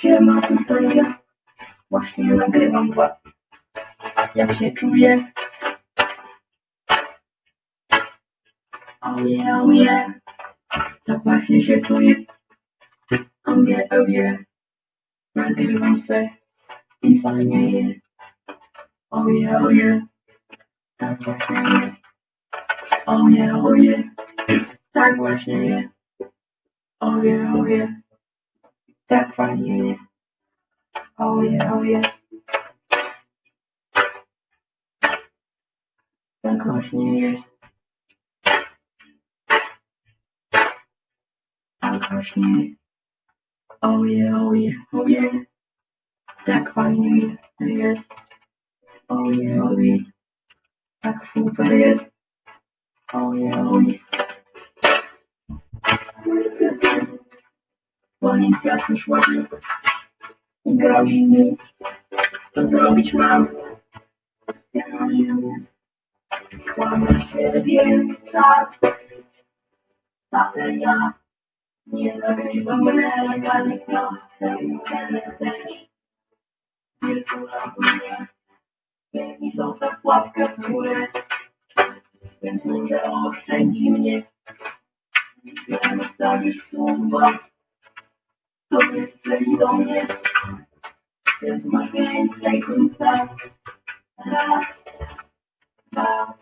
Siema, tutaj ja. Właśnie nagrywam dwa. Jak się czuję? Oje, oje. Tak właśnie się czuję. Oje, oje. Nagrywam se i fajnie je. Oje, oje. Tak właśnie je. Oje, oje. Tak właśnie je. Oje, oje. Tak fajnie je. Oje, oje. Tak właśnie jest. Tak właśnie. Oje, oje, oje. Tak fajnie jest. Oje, oje. Tak super jest. Oje, oje. Policja przyszła i grozi mi, co zrobić mam. Ja na ziemię kładę siebie tak, ale ja nie nagrywam nelegalnych piosenek, scenek też. Ratuj mnie i zostaw łapkę w górę, więc może oszczędzi mnie. Jak zostawisz słowa, to nie strzeli do mnie, więc masz więcej kontaktów. Raz, dwa,